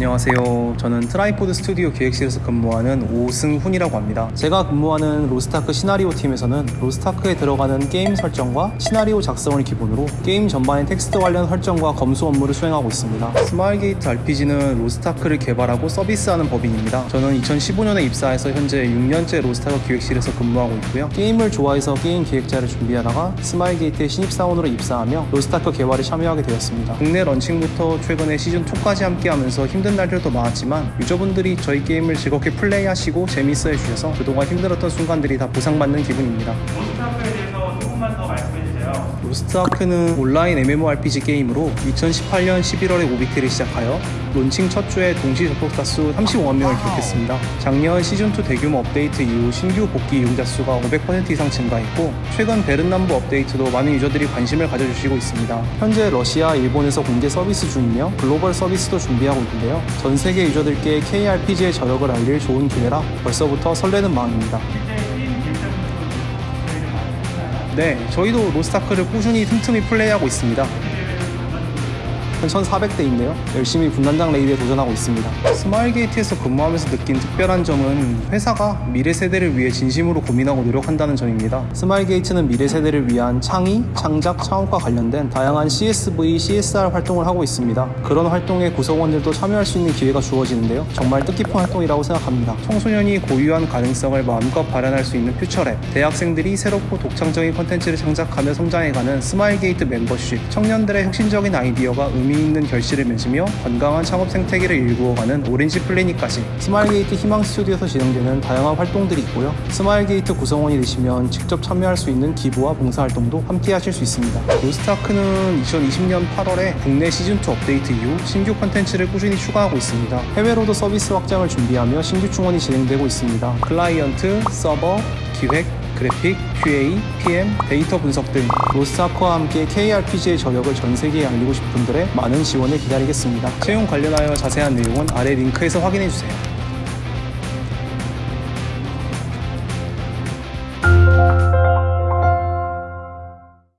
안녕하세요. 저는 트라이포드 스튜디오 기획실에서 근무하는 오승훈이라고 합니다. 제가 근무하는 로스트아크 시나리오 팀에서는 로스트아크에 들어가는 게임 설정과 시나리오 작성을 기본으로 게임 전반의 텍스트 관련 설정과 검수 업무를 수행하고 있습니다. 스마일게이트 RPG는 로스트아크를 개발하고 서비스하는 법인입니다. 저는 2015년에 입사해서 현재 6년째 로스트아크 기획실에서 근무하고 있고요. 게임을 좋아해서 게임 기획자를 준비하다가 스마일게이트의 신입사원으로 입사하며 로스트아크 개발에 참여하게 되었습니다. 국내 런칭부터 최근에 시즌2까지 함께하면서 힘든 날들도 많았지만 유저분들이 저희 게임을 즐겁게 플레이하시고 재밌어 해주셔서 그동안 힘들었던 순간들이 다 보상받는 기분입니다. 로스트아크는 온라인 MMORPG 게임으로 2018년 11월에 오비트를 시작하여 론칭 첫 주에 동시 접속자 수 35만 명을 기록했습니다. 작년 시즌2 대규모 업데이트 이후 신규 복귀 이용자 수가 500% 이상 증가했고 최근 베른남부 업데이트도 많은 유저들이 관심을 가져주시고 있습니다. 현재 러시아, 일본에서 공개 서비스 중이며 글로벌 서비스도 준비하고 있는데요. 전 세계 유저들께 KRPG의 저력을 알릴 좋은 기회라 벌써부터 설레는 마음입니다. 네, 저희도 로스트아크를 꾸준히 틈틈이 플레이하고 있습니다. 한 1,400대인데요. 열심히 군단장 레이드에 도전하고 있습니다. 스마일게이트에서 근무하면서 느낀 특별한 점은 회사가 미래 세대를 위해 진심으로 고민하고 노력한다는 점입니다. 스마일게이트는 미래 세대를 위한 창의, 창작, 창업과 관련된 다양한 CSV, CSR 활동을 하고 있습니다. 그런 활동에 구성원들도 참여할 수 있는 기회가 주어지는데요. 정말 뜻깊은 활동이라고 생각합니다. 청소년이 고유한 가능성을 마음껏 발현할 수 있는 퓨처랩, 대학생들이 새롭고 독창적인 컨텐츠를 창작하며 성장해가는 스마일게이트 멤버십, 청년들의 혁신적인 아이디어가 의미 있는 결실을 맺으며 건강한 창업 생태계를 일구어가는 오렌지 플래닛까지 스마일게이트 희망 스튜디오에서 진행되는 다양한 활동들이 있고요. 스마일게이트 구성원이 되시면 직접 참여할 수 있는 기부와 봉사활동도 함께 하실 수 있습니다. 로스트아크는 2020년 8월에 국내 시즌2 업데이트 이후 신규 컨텐츠를 꾸준히 추가하고 있습니다. 해외로도 서비스 확장을 준비하며 신규 충원이 진행되고 있습니다. 클라이언트, 서버, 기획, 그래픽, QA, PM, 데이터 분석 등 로스트아크와 함께 KRPG의 저력을 전 세계에 알리고 싶은 분들의 많은 지원을 기다리겠습니다. 채용 관련하여 자세한 내용은 아래 링크에서 확인해 주세요.